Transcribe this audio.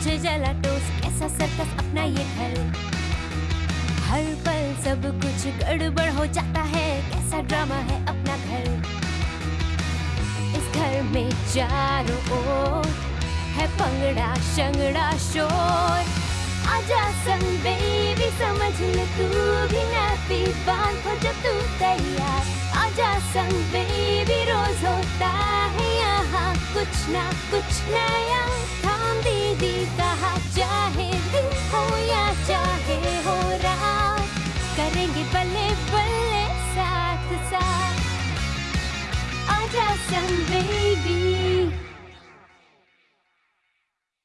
तुझे जला टोस कैसा सर्कस अपना ये घर? हर पल सब कुछ गड़बड़ हो जाता है। कैसा ड्रामा है अपना घर? इस घर में चारों ओर है पंगड़ा शंगड़ा शोर। आजा संग बेबी समझ ले तू भी नापी बाँध हो जब तू तैयार। आजा संग बेबी रोज होता ना कुछ नया थाम दीदी कहा, चाहे दिन हो या चाहे हो रात। करेंगे बल्ले बल्ले साथ।